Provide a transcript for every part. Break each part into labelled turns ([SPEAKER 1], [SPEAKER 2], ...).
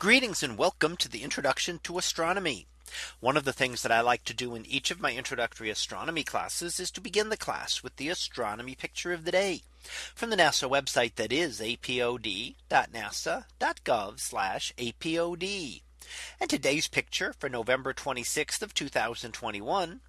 [SPEAKER 1] Greetings and welcome to the introduction to astronomy. One of the things that I like to do in each of my introductory astronomy classes is to begin the class with the astronomy picture of the day from the NASA website that is apod.nasa.gov apod. And today's picture for November 26th of 2021.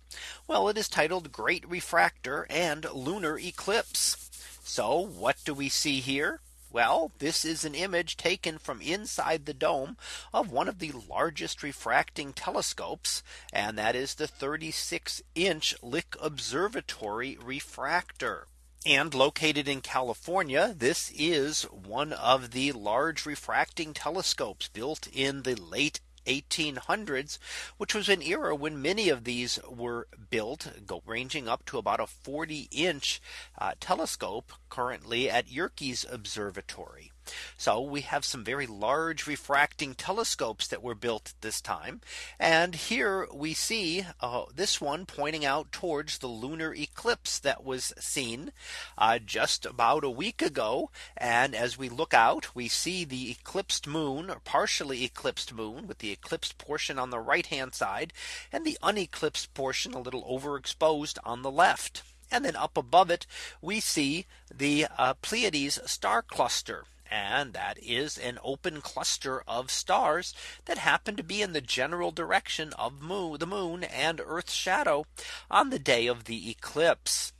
[SPEAKER 1] Well, it is titled Great Refractor and Lunar Eclipse. So what do we see here? Well, this is an image taken from inside the dome of one of the largest refracting telescopes. And that is the 36 inch Lick Observatory refractor. And located in California, this is one of the large refracting telescopes built in the late 1800s, which was an era when many of these were built ranging up to about a 40 inch uh, telescope currently at Yerkes Observatory. So we have some very large refracting telescopes that were built this time. And here we see uh, this one pointing out towards the lunar eclipse that was seen uh, just about a week ago. And as we look out, we see the eclipsed moon, partially eclipsed moon with the eclipsed portion on the right hand side and the uneclipsed portion a little overexposed on the left. And then up above it, we see the uh, Pleiades star cluster and that is an open cluster of stars that happen to be in the general direction of moon, the moon and Earth's shadow on the day of the eclipse.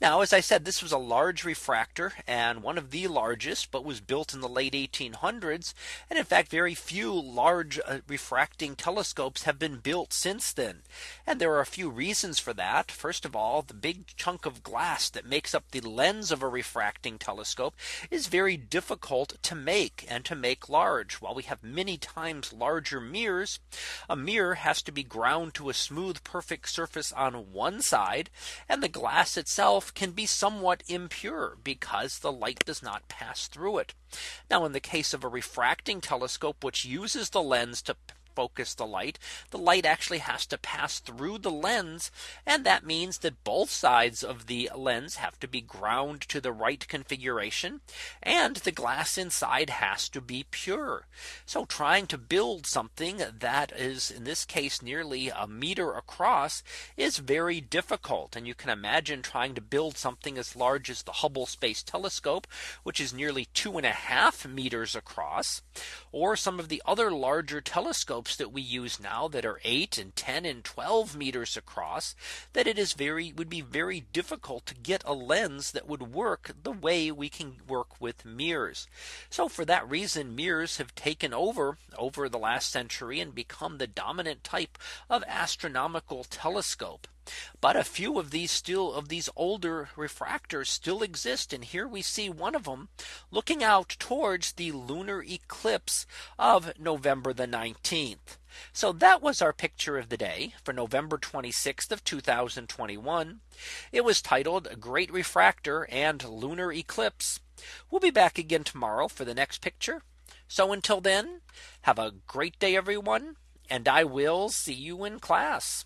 [SPEAKER 1] Now, as I said, this was a large refractor and one of the largest, but was built in the late 1800s. And in fact, very few large uh, refracting telescopes have been built since then. And there are a few reasons for that. First of all, the big chunk of glass that makes up the lens of a refracting telescope is very difficult to make and to make large. While we have many times larger mirrors, a mirror has to be ground to a smooth, perfect surface on one side, and the glass itself can be somewhat impure because the light does not pass through it. Now in the case of a refracting telescope, which uses the lens to focus the light, the light actually has to pass through the lens. And that means that both sides of the lens have to be ground to the right configuration. And the glass inside has to be pure. So trying to build something that is in this case nearly a meter across is very difficult. And you can imagine trying to build something as large as the Hubble Space Telescope, which is nearly two and a half meters across, or some of the other larger telescopes that we use now that are 8 and 10 and 12 meters across that it is very would be very difficult to get a lens that would work the way we can work with mirrors. So for that reason mirrors have taken over over the last century and become the dominant type of astronomical telescope. But a few of these still of these older refractors still exist. And here we see one of them looking out towards the lunar eclipse of November the 19th. So that was our picture of the day for November 26th of 2021. It was titled Great Refractor and Lunar Eclipse. We'll be back again tomorrow for the next picture. So until then, have a great day, everyone, and I will see you in class.